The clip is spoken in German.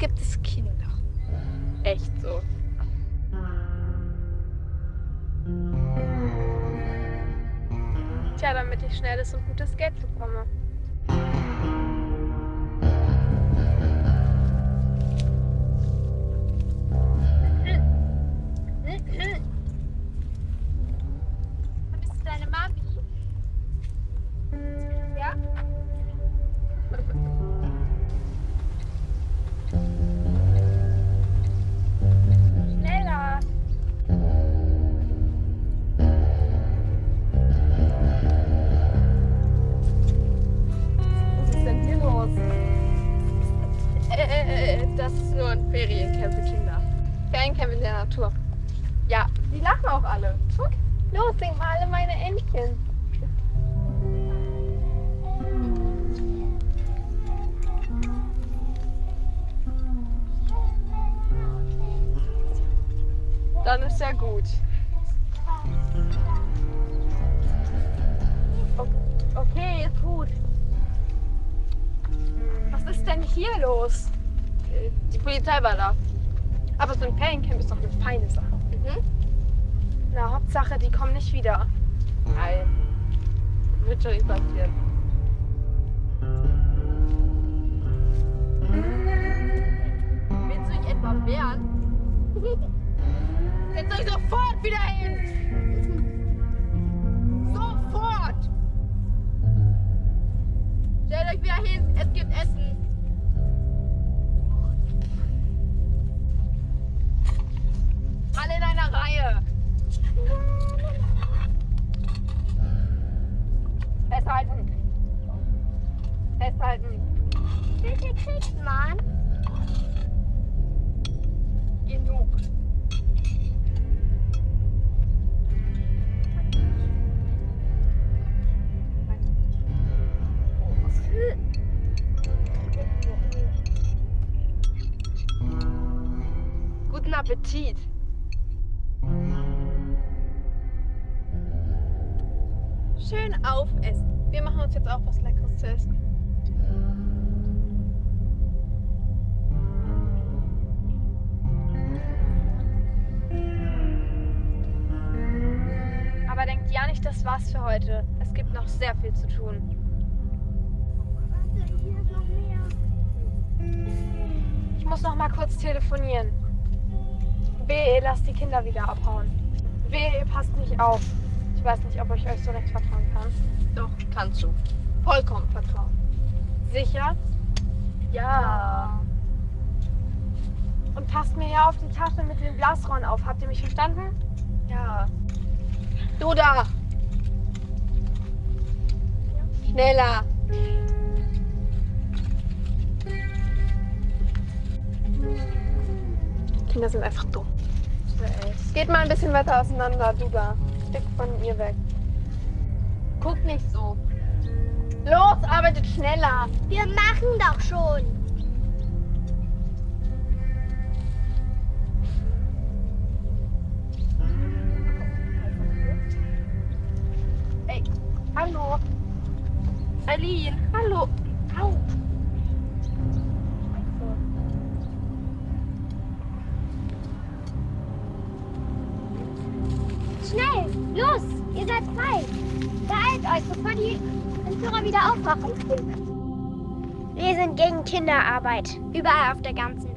es Kinder. Echt so. Tja, damit ich schnelles und gutes Geld bekomme. Ein Feriencamp für Kinder. Feriencamp in der Natur. Ja, die lachen auch alle. Guck, los, sing mal alle meine Entchen. Dann ist ja gut. Okay, ist gut. Was ist denn hier los? Die Polizei war da. Aber so ein Feriencamp ist doch eine feine Sache. Mhm. Na, Hauptsache, die kommen nicht wieder. Nein. Wird schon nicht passieren. Willst du dich etwa wehren? Setzt euch sofort wieder hin! Sofort! Stellt euch wieder hin, es Appetit. Schön aufessen. Wir machen uns jetzt auch was Leckeres zu essen. Aber denkt ja nicht, das war's für heute. Es gibt noch sehr viel zu tun. Ich muss noch mal kurz telefonieren. Wehe, ihr lasst die Kinder wieder abhauen. Wehe, ihr passt nicht auf. Ich weiß nicht, ob ich euch so recht vertrauen kann. Doch, kannst du. Vollkommen vertrauen. Sicher? Ja. Und passt mir ja auf die Tasche mit den Blasrohren auf. Habt ihr mich verstanden? Ja. Du da! Schneller! Kinder sind einfach dumm. Geht mal ein bisschen weiter auseinander, du da. Stück von ihr weg. Guck nicht so. Los, arbeitet schneller! Wir machen doch schon. Ey, hallo. Aline, hallo. Au. Schnell, los, ihr seid frei. Beeilt euch, bevor die Entführer wieder aufwachen. Wir sind gegen Kinderarbeit, überall auf der ganzen.